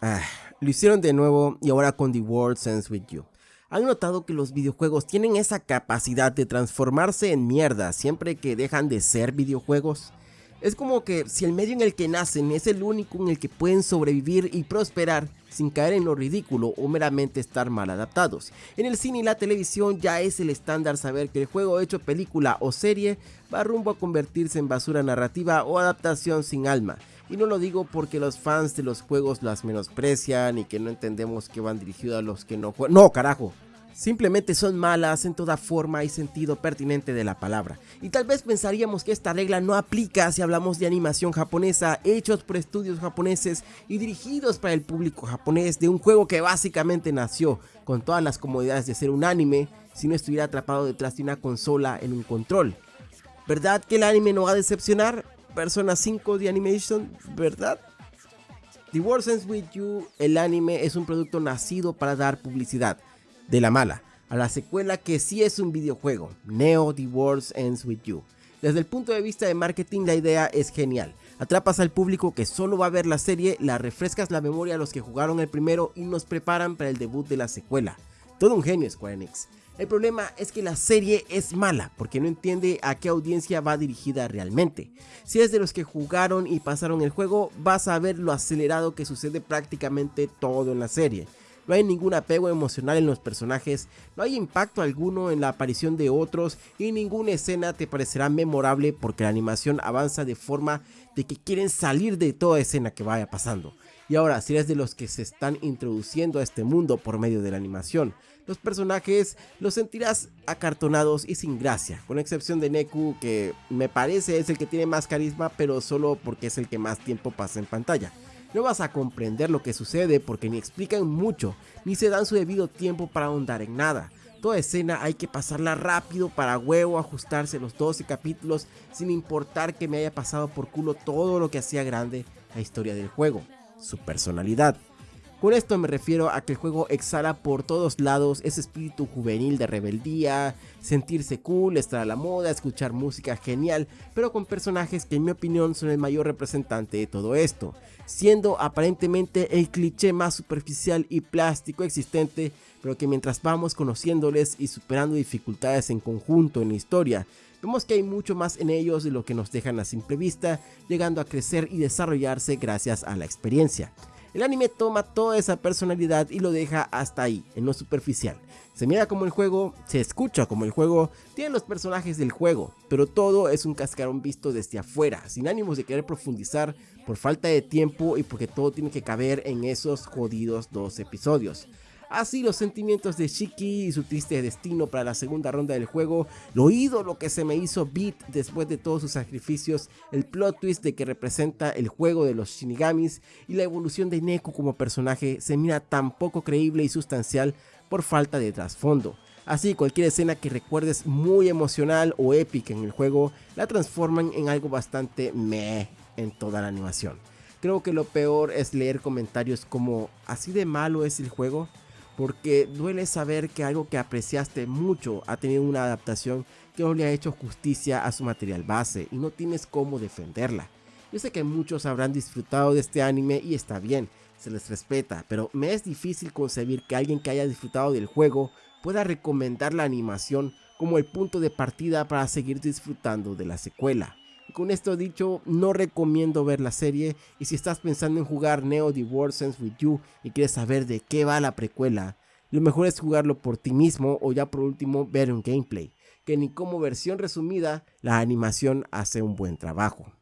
Ah, lo hicieron de nuevo y ahora con The World Ends With You. ¿Han notado que los videojuegos tienen esa capacidad de transformarse en mierda siempre que dejan de ser videojuegos? Es como que si el medio en el que nacen es el único en el que pueden sobrevivir y prosperar sin caer en lo ridículo o meramente estar mal adaptados. En el cine y la televisión ya es el estándar saber que el juego hecho película o serie va rumbo a convertirse en basura narrativa o adaptación sin alma. Y no lo digo porque los fans de los juegos las menosprecian y que no entendemos que van dirigidos a los que no juegan. No, carajo simplemente son malas en toda forma y sentido pertinente de la palabra. Y tal vez pensaríamos que esta regla no aplica si hablamos de animación japonesa, hechos por estudios japoneses y dirigidos para el público japonés de un juego que básicamente nació con todas las comodidades de ser un anime si no estuviera atrapado detrás de una consola en un control. ¿Verdad que el anime no va a decepcionar? Persona 5 de Animation, ¿verdad? The With You, el anime es un producto nacido para dar publicidad de la mala, a la secuela que sí es un videojuego, Neo The World Ends With You. Desde el punto de vista de marketing la idea es genial, atrapas al público que solo va a ver la serie, la refrescas la memoria a los que jugaron el primero y nos preparan para el debut de la secuela. Todo un genio Square Enix. El problema es que la serie es mala porque no entiende a qué audiencia va dirigida realmente. Si es de los que jugaron y pasaron el juego, vas a ver lo acelerado que sucede prácticamente todo en la serie no hay ningún apego emocional en los personajes, no hay impacto alguno en la aparición de otros y ninguna escena te parecerá memorable porque la animación avanza de forma de que quieren salir de toda escena que vaya pasando. Y ahora, si eres de los que se están introduciendo a este mundo por medio de la animación, los personajes los sentirás acartonados y sin gracia, con excepción de Neku que me parece es el que tiene más carisma pero solo porque es el que más tiempo pasa en pantalla no vas a comprender lo que sucede porque ni explican mucho, ni se dan su debido tiempo para ahondar en nada. Toda escena hay que pasarla rápido para huevo ajustarse los 12 capítulos sin importar que me haya pasado por culo todo lo que hacía grande la historia del juego, su personalidad. Con esto me refiero a que el juego exhala por todos lados ese espíritu juvenil de rebeldía, sentirse cool, estar a la moda, escuchar música genial, pero con personajes que en mi opinión son el mayor representante de todo esto, siendo aparentemente el cliché más superficial y plástico existente, pero que mientras vamos conociéndoles y superando dificultades en conjunto en la historia, vemos que hay mucho más en ellos de lo que nos dejan a simple vista, llegando a crecer y desarrollarse gracias a la experiencia. El anime toma toda esa personalidad y lo deja hasta ahí, en lo superficial. Se mira como el juego, se escucha como el juego, tiene los personajes del juego, pero todo es un cascarón visto desde afuera, sin ánimos de querer profundizar por falta de tiempo y porque todo tiene que caber en esos jodidos dos episodios. Así los sentimientos de Shiki y su triste destino para la segunda ronda del juego, lo ídolo que se me hizo Beat después de todos sus sacrificios, el plot twist de que representa el juego de los Shinigamis y la evolución de Neko como personaje se mira tan poco creíble y sustancial por falta de trasfondo. Así cualquier escena que recuerdes muy emocional o épica en el juego la transforman en algo bastante meh en toda la animación. Creo que lo peor es leer comentarios como así de malo es el juego porque duele saber que algo que apreciaste mucho ha tenido una adaptación que no le ha hecho justicia a su material base y no tienes cómo defenderla. Yo sé que muchos habrán disfrutado de este anime y está bien, se les respeta, pero me es difícil concebir que alguien que haya disfrutado del juego pueda recomendar la animación como el punto de partida para seguir disfrutando de la secuela. Con esto dicho, no recomiendo ver la serie y si estás pensando en jugar Neo The Ends With You y quieres saber de qué va la precuela, lo mejor es jugarlo por ti mismo o ya por último ver un gameplay, que ni como versión resumida la animación hace un buen trabajo.